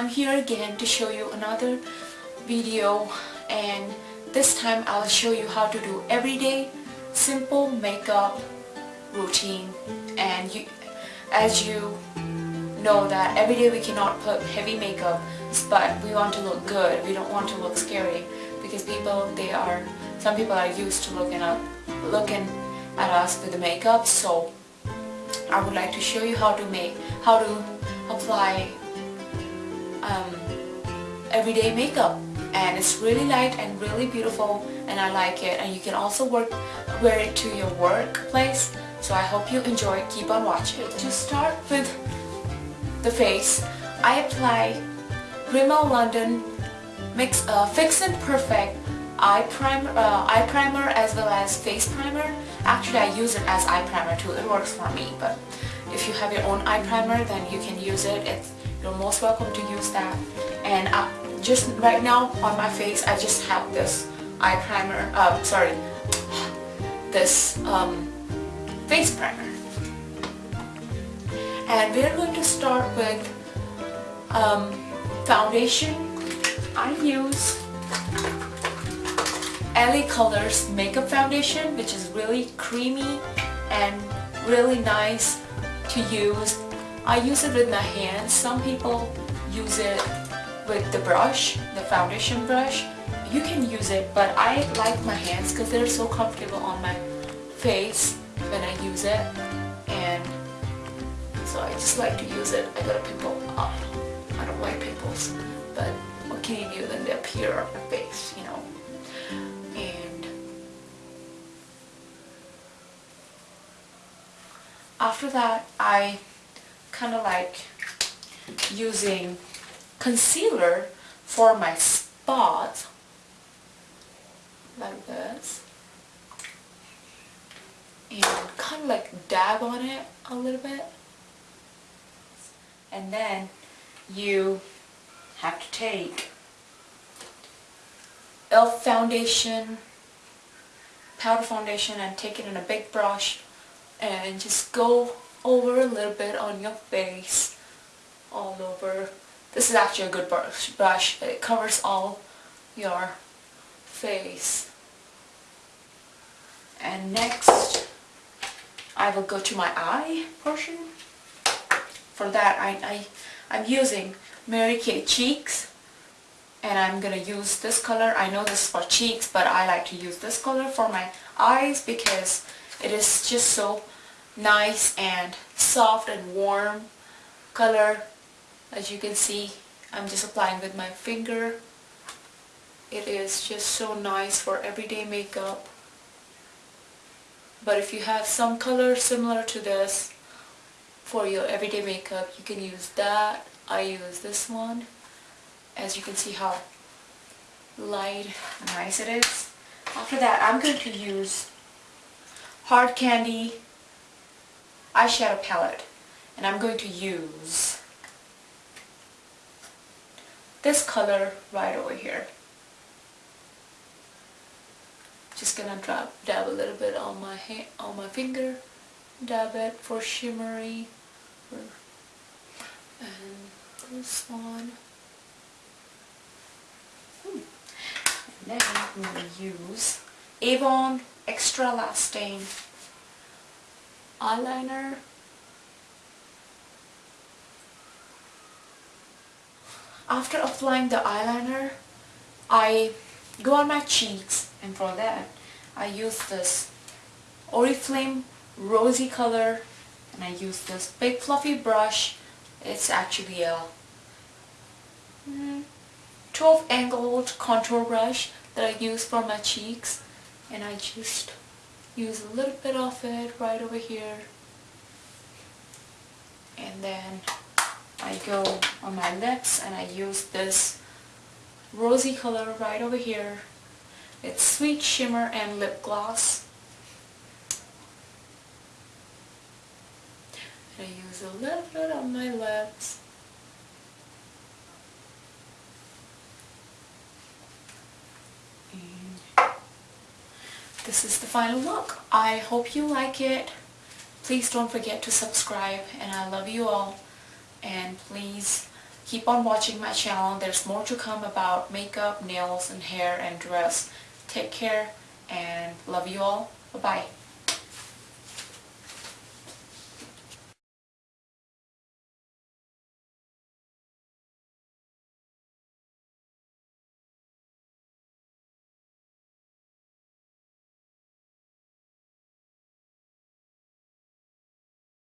I'm here again to show you another video and this time I'll show you how to do everyday simple makeup routine. And you, as you know that every day we cannot put heavy makeup but we want to look good. We don't want to look scary because people they are some people are used to looking up looking at us with the makeup. So I would like to show you how to make how to apply um, everyday makeup. And it's really light and really beautiful and I like it. And you can also work wear it to your workplace. So I hope you enjoy. Keep on watching. To start with the face I apply Rimmel London Mix uh, Fix and Perfect eye primer, uh, eye primer as well as face primer. Actually I use it as eye primer too. It works for me but if you have your own eye primer then you can use it. It's you're most welcome to use that. And uh, just right now on my face I just have this eye primer um, sorry this um, face primer. And we're going to start with um, foundation. I use LA Colors makeup foundation which is really creamy and really nice to use I use it with my hands. Some people use it with the brush, the foundation brush. You can use it, but I like my hands because they're so comfortable on my face when I use it. And so I just like to use it. I got a pimple. Oh, I don't like pimples, but what can you do when they appear on my face, you know? And after that, I kind of like using concealer for my spots like this and kind of like dab on it a little bit and then you have to take e.l.f. foundation powder foundation and take it in a big brush and just go over a little bit on your face all over. This is actually a good brush, brush. it covers all your face. And next I will go to my eye portion. For that I, I, I'm using Mary Kay Cheeks and I'm gonna use this color. I know this is for cheeks but I like to use this color for my eyes because it is just so nice and soft and warm color. As you can see I'm just applying with my finger. It is just so nice for everyday makeup. But if you have some color similar to this for your everyday makeup you can use that. I use this one. As you can see how light and nice it is. After that I'm going to use hard candy eyeshadow palette and I'm going to use this color right over here. Just gonna drop, dab a little bit on my hand, on my finger, dab it for shimmery, and this one. Hmm. And then I'm gonna use Avon Extra Lasting eyeliner. After applying the eyeliner I go on my cheeks and for that I use this Oriflame rosy color and I use this big fluffy brush. It's actually a mm, 12 angled contour brush that I use for my cheeks and I just use a little bit of it right over here. And then I go on my lips and I use this rosy color right over here. It's Sweet Shimmer and Lip Gloss. And I use a little bit on my lips this is the final look. I hope you like it. Please don't forget to subscribe and I love you all. And please Keep on watching my channel. There's more to come about makeup, nails, and hair and dress. Take care and love you all. Bye-bye.